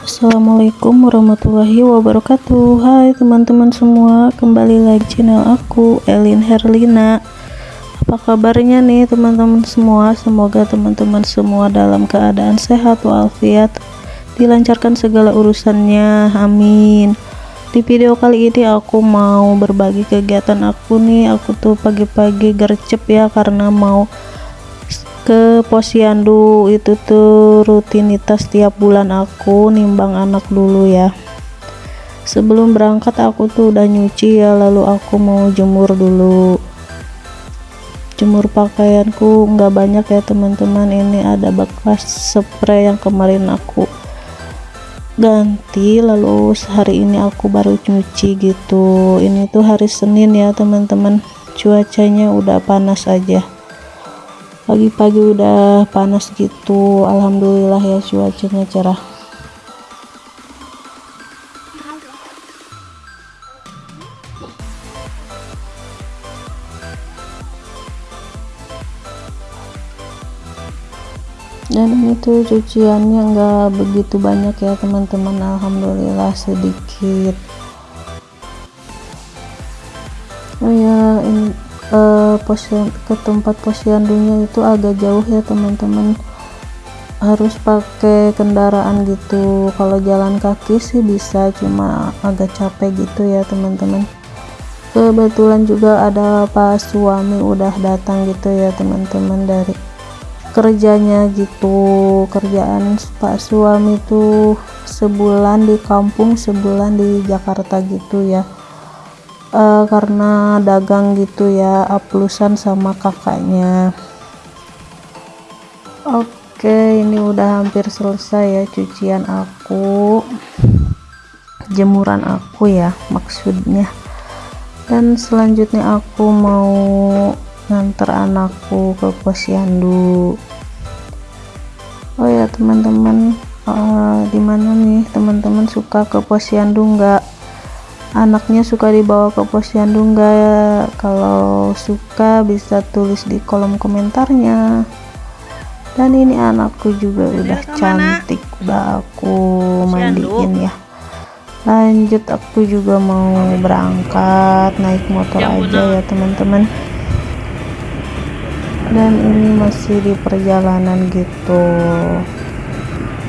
Assalamualaikum warahmatullahi wabarakatuh. Hai teman-teman semua Kembali lagi channel aku Elin Herlina. Apa kabarnya nih teman-teman semua? Semoga teman-teman semua dalam keadaan sehat walafiat Dilancarkan segala urusannya Amin. Di video kali ini aku mau berbagi kegiatan aku nih. Aku tuh pagi-pagi gercep ya Karena mau ke posyandu itu tuh rutinitas tiap bulan aku nimbang anak dulu ya. Sebelum berangkat aku tuh udah nyuci ya lalu aku mau jemur dulu. Jemur pakaianku nggak banyak ya teman-teman. Ini ada bekas spray yang kemarin aku ganti lalu hari ini aku baru nyuci gitu. Ini tuh hari Senin ya teman-teman. Cuacanya udah panas aja pagi-pagi udah panas gitu. Alhamdulillah ya cuacanya cerah. Dan ini tuh cuciannya enggak begitu banyak ya teman-teman. Alhamdulillah sedikit. Oh ya ini uh, posyan, ke tempat posyandunya itu agak jauh ya teman-teman. Harus pakai kendaraan gitu. Kalau jalan kaki sih bisa cuma agak capek gitu ya teman-teman. Kebetulan juga ada pas suami udah datang gitu ya teman-teman dari kerjanya gitu. Kerjaan pak suami tuh sebulan di kampung sebulan di Jakarta gitu ya uh, karena dagang gitu ya aplusan sama kakaknya. Oke ini udah hampir selesai ya cucian aku. Jemuran aku ya maksudnya. Dan selanjutnya aku mau nganter anakku ke posyandu. Oh ya teman-teman uh, di mana nih? Teman-teman suka ke posyandu nggak anaknya suka dibawa ke posyandu enggak kalau suka bisa tulis di kolom komentarnya. Dan ini anakku juga udah cantik. udah aku mandiin ya. Lanjut aku juga mau berangkat naik motor aja ya teman-teman. Dan ini masih di perjalanan gitu.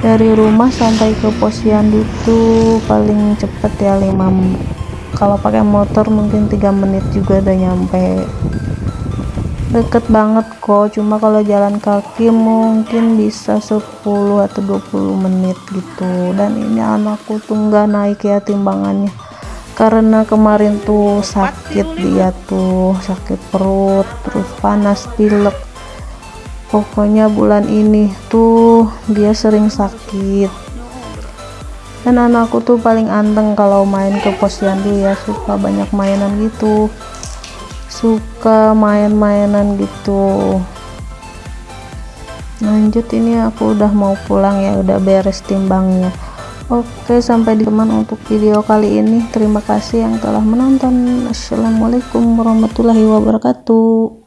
Dari rumah sampai ke posyandu tuh paling cepet ya 5 kalau pakai motor mungkin tiga menit juga udah nyampe. Deket banget kok cuma kalau jalan kaki mungkin bisa 10 atau 20 menit gitu. Dan ini anakku tuh nggak naik ya timbangannya. Karena kemarin tuh sakit dia tuh sakit perut terus panas pilek. Pokoknya bulan ini tuh dia sering sakit dan anakku tuh paling anteng kalau main ke posyandu ya suka banyak mainan gitu. Suka main-mainan gitu. Lanjut ini aku udah mau pulang ya udah beres timbangnya. Oke sampai di teman untuk video kali ini. Terima kasih yang telah menonton. Assalamualaikum warahmatullahi wabarakatuh